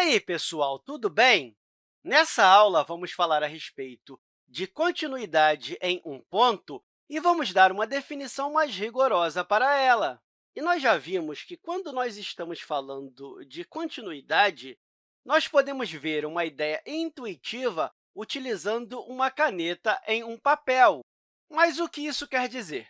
aí, pessoal, tudo bem? Nessa aula, vamos falar a respeito de continuidade em um ponto e vamos dar uma definição mais rigorosa para ela. E nós já vimos que, quando nós estamos falando de continuidade, nós podemos ver uma ideia intuitiva utilizando uma caneta em um papel. Mas o que isso quer dizer?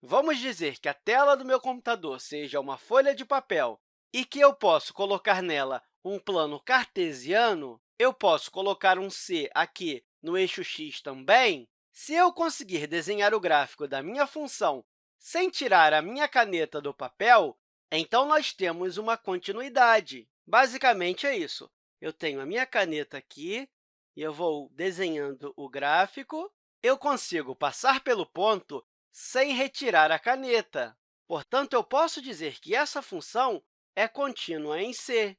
Vamos dizer que a tela do meu computador seja uma folha de papel e que eu posso colocar nela um plano cartesiano, eu posso colocar um c aqui no eixo x também. Se eu conseguir desenhar o gráfico da minha função sem tirar a minha caneta do papel, então nós temos uma continuidade. Basicamente, é isso. Eu tenho a minha caneta aqui e eu vou desenhando o gráfico. Eu consigo passar pelo ponto sem retirar a caneta. Portanto, eu posso dizer que essa função é contínua em C.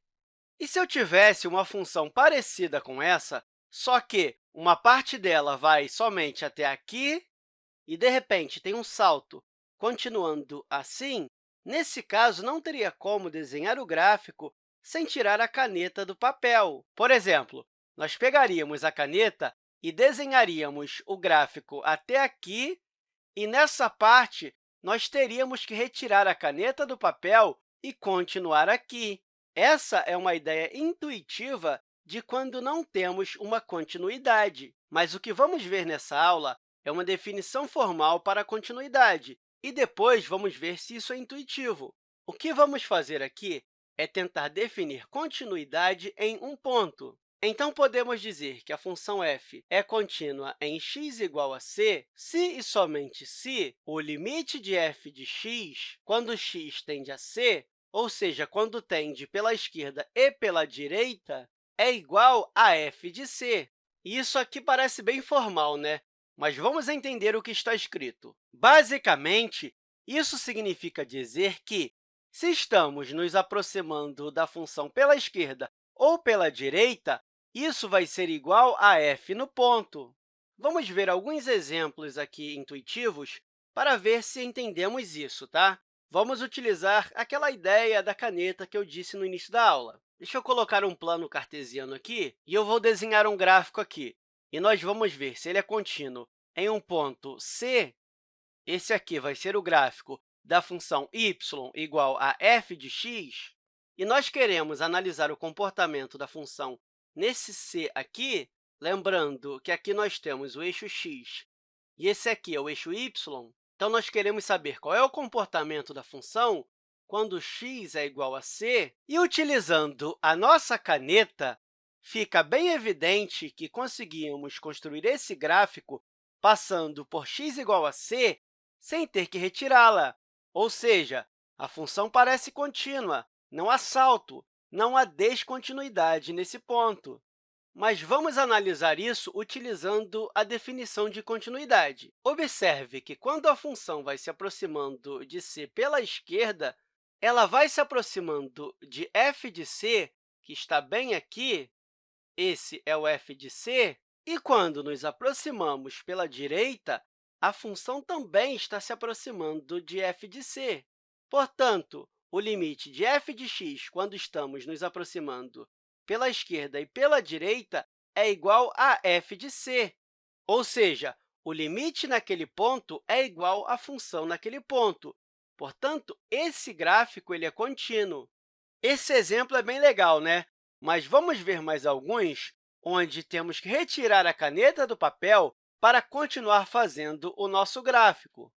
E se eu tivesse uma função parecida com essa, só que uma parte dela vai somente até aqui e, de repente, tem um salto continuando assim, nesse caso, não teria como desenhar o gráfico sem tirar a caneta do papel. Por exemplo, nós pegaríamos a caneta e desenharíamos o gráfico até aqui, e nessa parte, nós teríamos que retirar a caneta do papel e continuar aqui. Essa é uma ideia intuitiva de quando não temos uma continuidade. Mas o que vamos ver nessa aula é uma definição formal para a continuidade, e depois vamos ver se isso é intuitivo. O que vamos fazer aqui é tentar definir continuidade em um ponto. Então, podemos dizer que a função f é contínua em x igual a c se e somente se o limite de f de x, quando x tende a c, ou seja, quando tende pela esquerda e pela direita, é igual a f de c. Isso aqui parece bem formal, né? Mas vamos entender o que está escrito. Basicamente, isso significa dizer que, se estamos nos aproximando da função pela esquerda ou pela direita, isso vai ser igual a f no ponto. Vamos ver alguns exemplos aqui intuitivos para ver se entendemos isso. Tá? Vamos utilizar aquela ideia da caneta que eu disse no início da aula. Deixa eu colocar um plano cartesiano aqui e eu vou desenhar um gráfico aqui. E nós vamos ver se ele é contínuo em um ponto C. Esse aqui vai ser o gráfico da função y igual a f de x. E nós queremos analisar o comportamento da função nesse C aqui, lembrando que aqui nós temos o eixo x e esse aqui é o eixo y, então, nós queremos saber qual é o comportamento da função quando x é igual a c, e, utilizando a nossa caneta, fica bem evidente que conseguimos construir esse gráfico passando por x igual a c sem ter que retirá-la. Ou seja, a função parece contínua, não há salto, não há descontinuidade nesse ponto. Mas vamos analisar isso utilizando a definição de continuidade. Observe que, quando a função vai se aproximando de c pela esquerda, ela vai se aproximando de f de c, que está bem aqui, esse é o f de c, e quando nos aproximamos pela direita, a função também está se aproximando de f de c. Portanto, o limite de f de x, quando estamos nos aproximando pela esquerda e pela direita é igual a f de c, ou seja, o limite naquele ponto é igual à função naquele ponto. Portanto, esse gráfico ele é contínuo. Esse exemplo é bem legal, né? Mas vamos ver mais alguns onde temos que retirar a caneta do papel para continuar fazendo o nosso gráfico.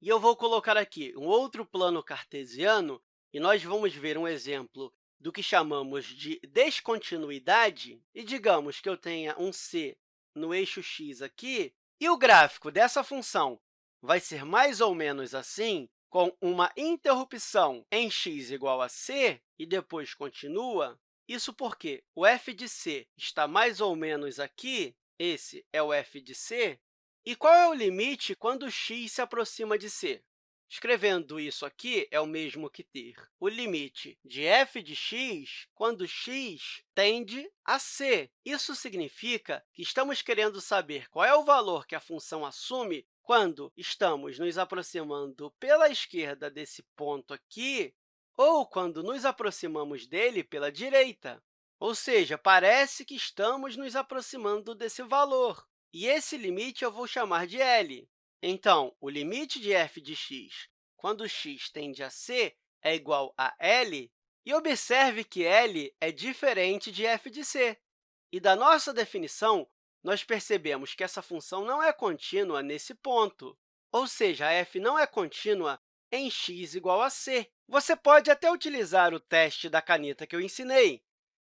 E eu vou colocar aqui um outro plano cartesiano e nós vamos ver um exemplo do que chamamos de descontinuidade, e digamos que eu tenha um c no eixo x aqui, e o gráfico dessa função vai ser mais ou menos assim, com uma interrupção em x igual a c, e depois continua, isso porque o f de c está mais ou menos aqui, esse é o f de c, e qual é o limite quando x se aproxima de c? Escrevendo isso aqui, é o mesmo que ter o limite de f de x quando x tende a c. Isso significa que estamos querendo saber qual é o valor que a função assume quando estamos nos aproximando pela esquerda desse ponto aqui ou quando nos aproximamos dele pela direita. ou seja, parece que estamos nos aproximando desse valor. E esse limite eu vou chamar de L. Então, o limite de f de x, quando x tende a c, é igual a L. E observe que L é diferente de f de c. E da nossa definição, nós percebemos que essa função não é contínua nesse ponto, ou seja, f não é contínua em x igual a c. Você pode até utilizar o teste da caneta que eu ensinei.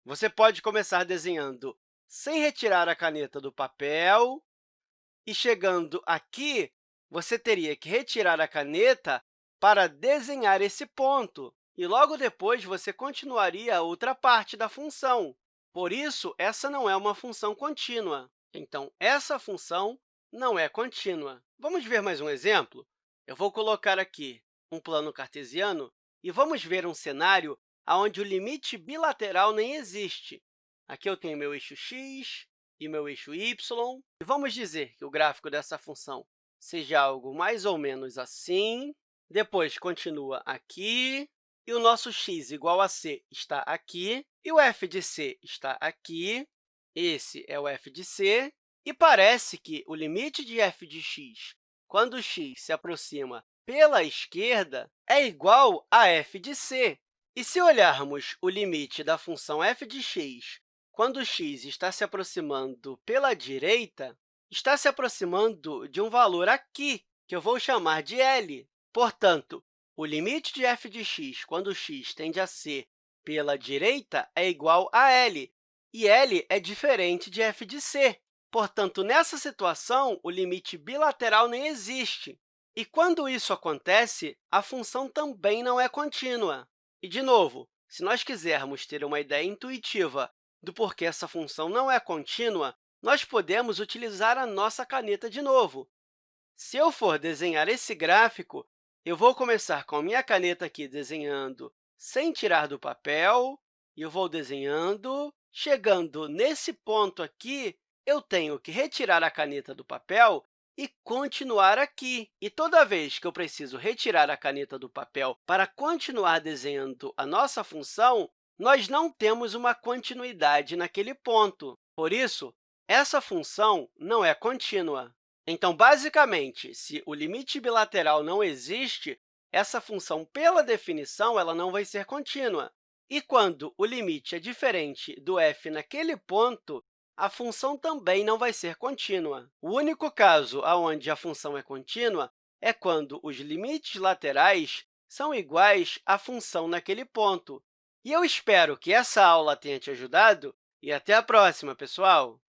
Você pode começar desenhando sem retirar a caneta do papel, e chegando aqui, você teria que retirar a caneta para desenhar esse ponto, e logo depois você continuaria a outra parte da função. Por isso, essa não é uma função contínua. Então, essa função não é contínua. Vamos ver mais um exemplo? Eu vou colocar aqui um plano cartesiano e vamos ver um cenário onde o limite bilateral nem existe. Aqui eu tenho meu eixo x e meu eixo y, e vamos dizer que o gráfico dessa função seja algo mais ou menos assim. Depois, continua aqui, e o nosso x igual a c está aqui, e o f de c está aqui. Esse é o f de c, e parece que o limite de f de x, quando x se aproxima pela esquerda, é igual a f de c. E se olharmos o limite da função f de x quando x está se aproximando pela direita, está se aproximando de um valor aqui, que eu vou chamar de L. Portanto, o limite de f de x quando x tende a ser pela direita é igual a L, e L é diferente de f de c. Portanto, nessa situação, o limite bilateral nem existe. E quando isso acontece, a função também não é contínua. E, de novo, se nós quisermos ter uma ideia intuitiva do porquê essa função não é contínua, nós podemos utilizar a nossa caneta de novo. Se eu for desenhar esse gráfico, eu vou começar com a minha caneta aqui desenhando sem tirar do papel, e eu vou desenhando. Chegando nesse ponto aqui, eu tenho que retirar a caneta do papel e continuar aqui. E toda vez que eu preciso retirar a caneta do papel para continuar desenhando a nossa função, nós não temos uma continuidade naquele ponto. Por isso, essa função não é contínua. Então, basicamente, se o limite bilateral não existe, essa função, pela definição, ela não vai ser contínua. E quando o limite é diferente do f naquele ponto, a função também não vai ser contínua. O único caso onde a função é contínua é quando os limites laterais são iguais à função naquele ponto. E eu espero que essa aula tenha te ajudado e até a próxima, pessoal!